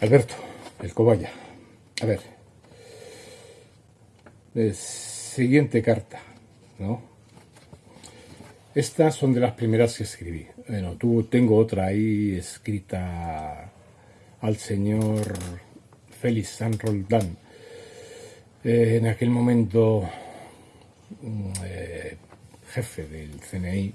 Alberto, el cobaya. A ver. siguiente carta, ¿no? Estas son de las primeras que escribí. Bueno, tú, tengo otra ahí escrita al señor Félix San Roldán. Eh, en aquel momento, mm, eh, jefe del CNI,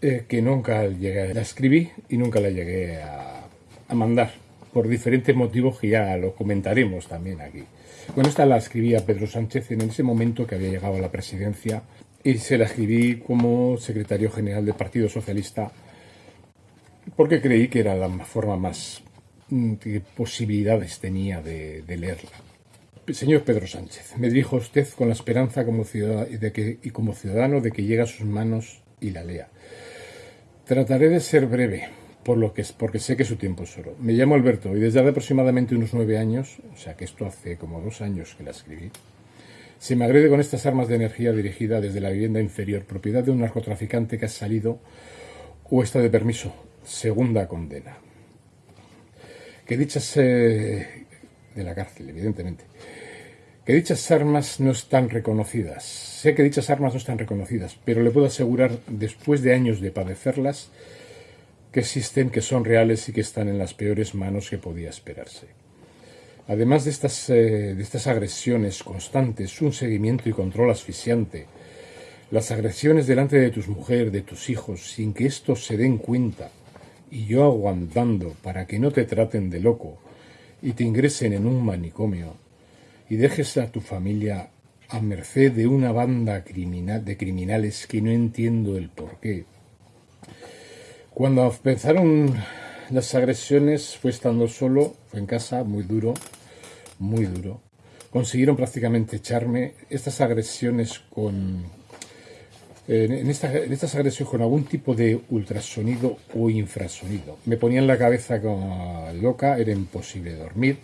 eh, que nunca llegué, la escribí y nunca la llegué a mandar por diferentes motivos que ya lo comentaremos también aquí. Bueno, esta la escribí a Pedro Sánchez en ese momento que había llegado a la presidencia y se la escribí como secretario general del Partido Socialista porque creí que era la forma más mm, que posibilidades tenía de, leerla. Señor Pedro Sánchez, me dirijo a usted con la esperanza como de que, y como ciudadano de que llegue a sus manos y la lea. Trataré de ser breve, por lo que es, porque sé que su tiempo es oro. Me llamo Alberto y desde hace aproximadamente unos nueve años, o sea que esto hace como dos años que la escribí, se me agrede con estas armas de energía dirigida desde la vivienda inferior, propiedad de un narcotraficante que ha salido o está de permiso, segunda condena. Que dichas eh, de la cárcel, evidentemente. Que dichas armas no están reconocidas. Sé que dichas armas no están reconocidas, pero le puedo asegurar, después de años de padecerlas, que existen, que son reales y que están en las peores manos que podía esperarse. Además de estas, eh, de estas agresiones constantes, un seguimiento y control asfixiante, las agresiones delante de tus mujeres, de tus hijos, sin que estos se den cuenta, y yo aguantando para que no te traten de loco y te ingresen en un manicomio y dejes a tu familia a merced de una banda criminal, de criminales que no entiendo el porqué, cuando empezaron las agresiones fue estando solo, fue en casa, muy duro, muy duro. Consiguieron prácticamente echarme estas agresiones con... En, estas agresiones con algún tipo de ultrasonido o infrasonido. Me ponían la cabeza como loca, era imposible dormir,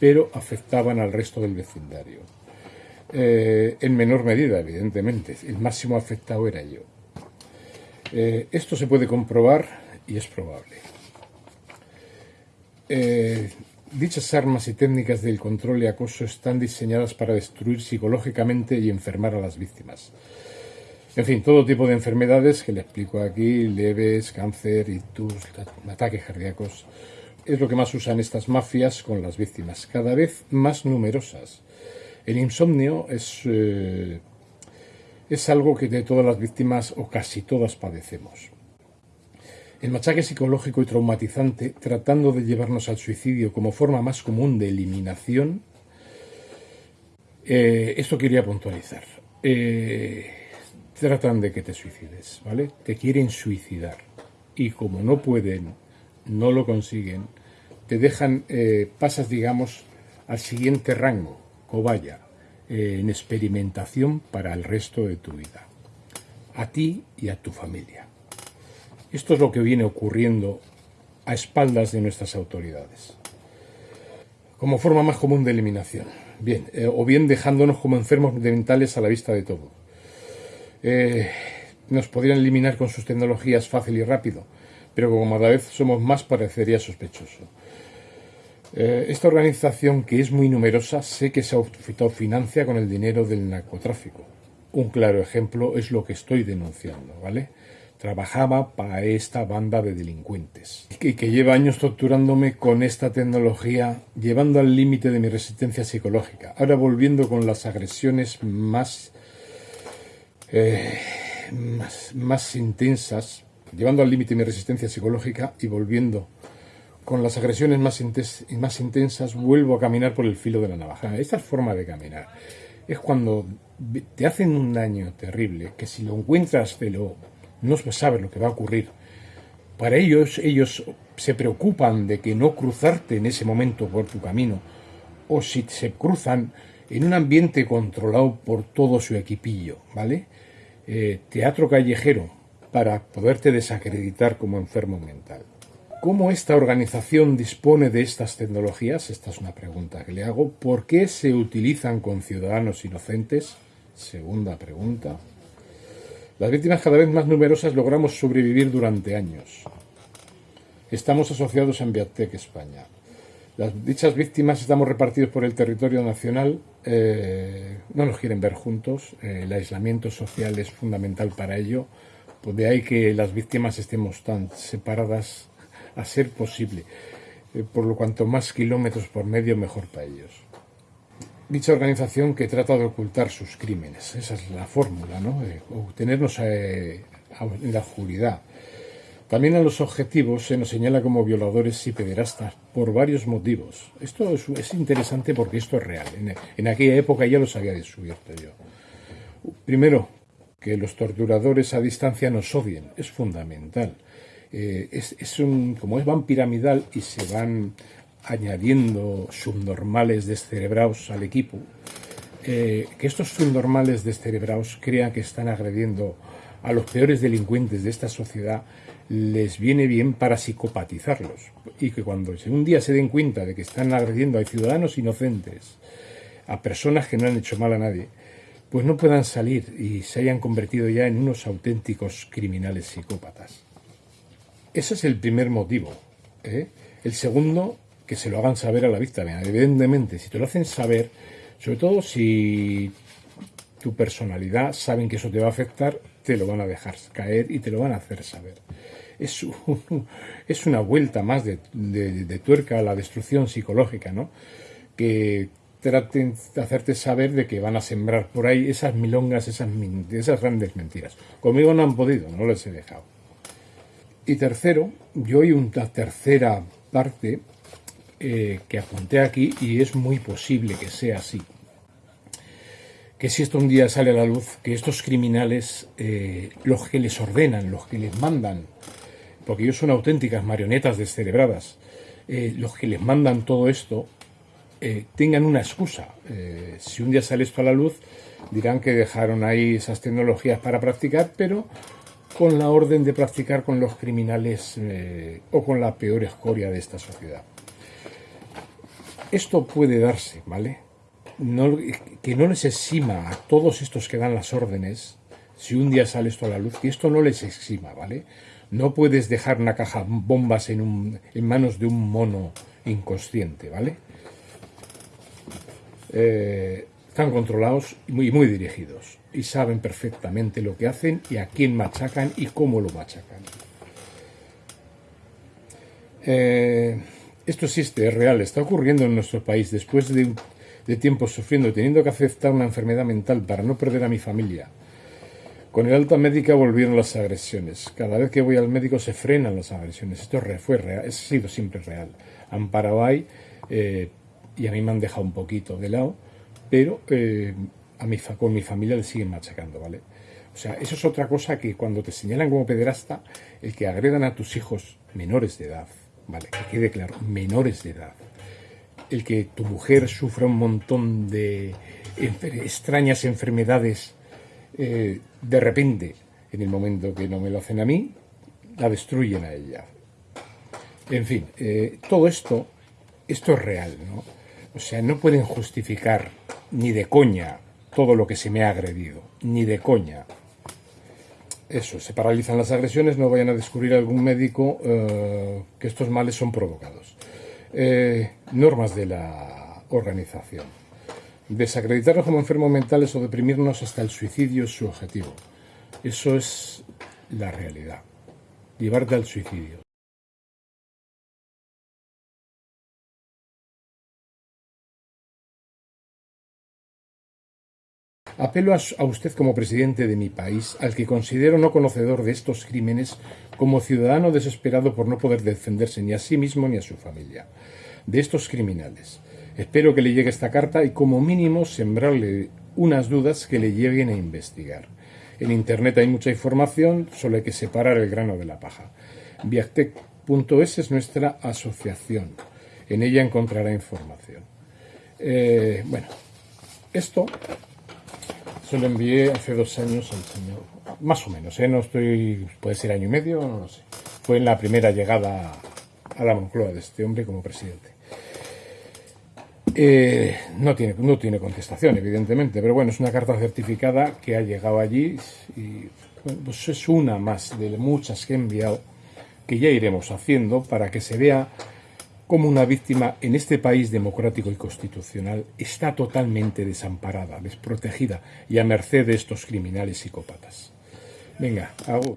pero afectaban al resto del vecindario. Eh, en menor medida, evidentemente. El máximo afectado era yo. Eh, esto se puede comprobar y es probable. Eh, dichas armas y técnicas del control y acoso están diseñadas para destruir psicológicamente y enfermar a las víctimas. En fin, todo tipo de enfermedades que le explico aquí, leves, cáncer, ictus, ataques cardíacos, es lo que más usan estas mafias con las víctimas, cada vez más numerosas. El insomnio es eh, es algo que de todas las víctimas o casi todas padecemos. El machaque psicológico y traumatizante, tratando de llevarnos al suicidio como forma más común de eliminación, eh, esto quería puntualizar. Eh, tratan de que te suicides, ¿vale? Te quieren suicidar. Y como no pueden, no lo consiguen, te dejan, eh, pasas, digamos, al siguiente rango, cobaya, en experimentación para el resto de tu vida, a ti y a tu familia. Esto es lo que viene ocurriendo a espaldas de nuestras autoridades, como forma más común de eliminación, bien, eh, o bien dejándonos como enfermos mentales a la vista de todo. Eh, nos podrían eliminar con sus tecnologías fácil y rápido, pero como cada vez somos más parecería sospechoso. Eh, esta organización, que es muy numerosa, sé que se autofinancia con el dinero del narcotráfico. Un claro ejemplo es lo que estoy denunciando, ¿vale? Trabajaba para esta banda de delincuentes y que, lleva años torturándome con esta tecnología, llevando al límite de mi resistencia psicológica. Ahora volviendo con las agresiones más, eh, más, más intensas, llevando al límite mi resistencia psicológica y volviendo con las agresiones más, intensas, vuelvo a caminar por el filo de la navaja. Esta forma de caminar es cuando te hacen un daño terrible, que si lo encuentras, te lo, no sabes lo que va a ocurrir. Para ellos, ellos se preocupan de que no cruzarte en ese momento por tu camino, o si se cruzan en un ambiente controlado por todo su equipillo, ¿vale? Eh, teatro callejero, para poderte desacreditar como enfermo mental. ¿Cómo esta organización dispone de estas tecnologías? Esta es una pregunta que le hago. ¿Por qué se utilizan con ciudadanos inocentes? Segunda pregunta. Las víctimas cada vez más numerosas logramos sobrevivir durante años. Estamos asociados a Enviatec España. Las dichas víctimas estamos repartidos por el territorio nacional, eh, no nos quieren ver juntos, eh, el aislamiento social es fundamental para ello, pues de ahí que las víctimas estemos tan separadas a ser posible, eh, por lo cuanto más kilómetros por medio mejor para ellos. Dicha organización que trata de ocultar sus crímenes, esa es la fórmula, ¿no? tenernos en la oscuridad, también a los objetivos se nos señala como violadores y pederastas por varios motivos. Esto es, interesante porque esto es real. En, aquella época ya los había descubierto yo. Primero, que los torturadores a distancia nos odien. Es fundamental. Eh, es, un, como es van piramidal y se van añadiendo subnormales descerebrados al equipo, eh, que estos subnormales descerebrados crean que están agrediendo a los peores delincuentes de esta sociedad les viene bien para psicopatizarlos y que cuando un día se den cuenta de que están agrediendo a ciudadanos inocentes, a personas que no han hecho mal a nadie, pues no puedan salir y se hayan convertido ya en unos auténticos criminales psicópatas. Ese es el primer motivo. ¿eh? El segundo, que se lo hagan saber a la víctima. Evidentemente, si te lo hacen saber, sobre todo si tu personalidad saben que eso te va a afectar, te lo van a dejar caer y te lo van a hacer saber. Es, es una vuelta más de, tuerca a la destrucción psicológica, ¿no? Que traten de hacerte saber de que van a sembrar por ahí esas milongas, esas, esas grandes mentiras. Conmigo no han podido, no les he dejado. Y tercero, yo hay una tercera parte eh, que apunté aquí y es muy posible que sea así que si esto un día sale a la luz, que estos criminales, eh, los que les ordenan, los que les mandan, porque ellos son auténticas marionetas descerebradas, eh, los que les mandan todo esto, tengan una excusa. si un día sale esto a la luz, dirán que dejaron ahí esas tecnologías para practicar, pero con la orden de practicar con los criminales o con la peor escoria de esta sociedad. Esto puede darse, ¿vale? que no les exima a todos estos que dan las órdenes, si un día sale esto a la luz, que esto no les exima, ¿vale? No puedes dejar una caja bombas en, un, en manos de un mono inconsciente, ¿vale? Eh, están controlados y muy, muy dirigidos y saben perfectamente lo que hacen y a quién machacan y cómo lo machacan. Eh, esto existe, es real, está ocurriendo en nuestro país después de de tiempo sufriendo, teniendo que aceptar una enfermedad mental para no perder a mi familia. Con el alta médica volvieron las agresiones. Cada vez que voy al médico se frenan las agresiones. Esto fue real, ha sido siempre real. Han eh, y a mí me han dejado un poquito de lado, pero eh, a mi, con mi familia le siguen machacando, ¿vale? O sea, eso es otra cosa que cuando te señalan como pederasta, el que agredan a tus hijos menores de edad, ¿vale? Que quede claro, menores de edad el que tu mujer sufra un montón de extrañas enfermedades eh, de repente, en el momento que no me lo hacen a mí, la destruyen a ella. En fin, eh, todo esto, esto es real, ¿no? O sea, no pueden justificar ni de coña todo lo que se me ha agredido, ni de coña. Eso, se paralizan las agresiones, no vayan a descubrir algún médico eh, que estos males son provocados. Eh, normas de la organización. Desacreditarnos como enfermos mentales o deprimirnos hasta el suicidio es su objetivo. Eso es la realidad. Llevarte al suicidio. Apelo a, usted como presidente de mi país, al que considero no conocedor de estos crímenes, como ciudadano desesperado por no poder defenderse ni a sí mismo ni a su familia, de estos criminales. Espero que le llegue esta carta y como mínimo sembrarle unas dudas que le lleguen a investigar. En Internet hay mucha información, solo hay que separar el grano de la paja. Viactec.es es nuestra asociación. En ella encontrará información. Eh, bueno, esto se lo envié hace dos años al señor, más o menos, ¿eh? no estoy, puede ser año y medio, no lo sé. Fue en la primera llegada a la Moncloa de este hombre como presidente. Eh, no, tiene, no tiene contestación, evidentemente, pero bueno, es una carta certificada que ha llegado allí y pues es una más de muchas que he enviado que ya iremos haciendo para que se vea como una víctima en este país democrático y constitucional está totalmente desamparada, desprotegida y a merced de estos criminales psicópatas. Venga, hago.